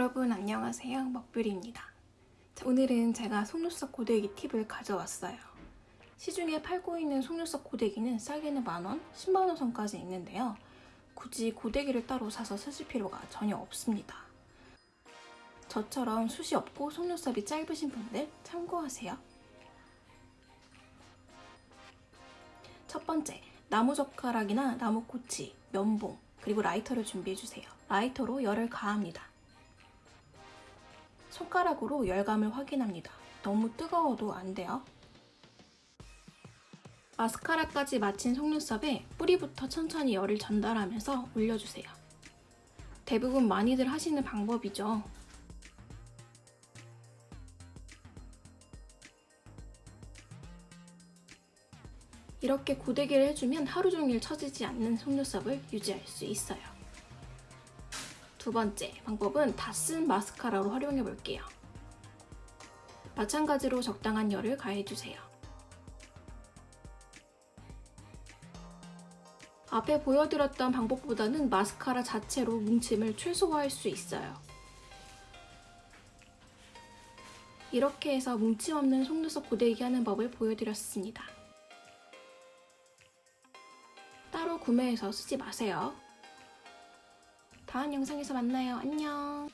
여러분 안녕하세요. 먹뷰리입니다. 자, 오늘은 제가 속눈썹 고데기 팁을 가져왔어요. 시중에 팔고 있는 속눈썹 고데기는 싸게는 만원, 10만원 선까지 있는데요. 굳이 고데기를 따로 사서 쓰실 필요가 전혀 없습니다. 저처럼 숱이 없고 속눈썹이 짧으신 분들 참고하세요. 첫 번째, 나무젓가락이나 나무꼬치, 면봉, 그리고 라이터를 준비해주세요. 라이터로 열을 가합니다 손가락으로 열감을 확인합니다. 너무 뜨거워도 안 돼요. 마스카라까지 마친 속눈썹에 뿌리부터 천천히 열을 전달하면서 올려주세요. 대부분 많이들 하시는 방법이죠. 이렇게 고데기를 해주면 하루 종일 처지지 않는 속눈썹을 유지할 수 있어요. 두 번째 방법은 다 쓴 마스카라로 활용해 볼게요. 마찬가지로 적당한 열을 가해주세요. 앞에 보여드렸던 방법보다는 마스카라 자체로 뭉침을 최소화할 수 있어요. 이렇게 해서 뭉침 없는 속눈썹 고데기 하는 법을 보여드렸습니다. 따로 구매해서 쓰지 마세요. 다음 영상에서 만나요. 안녕.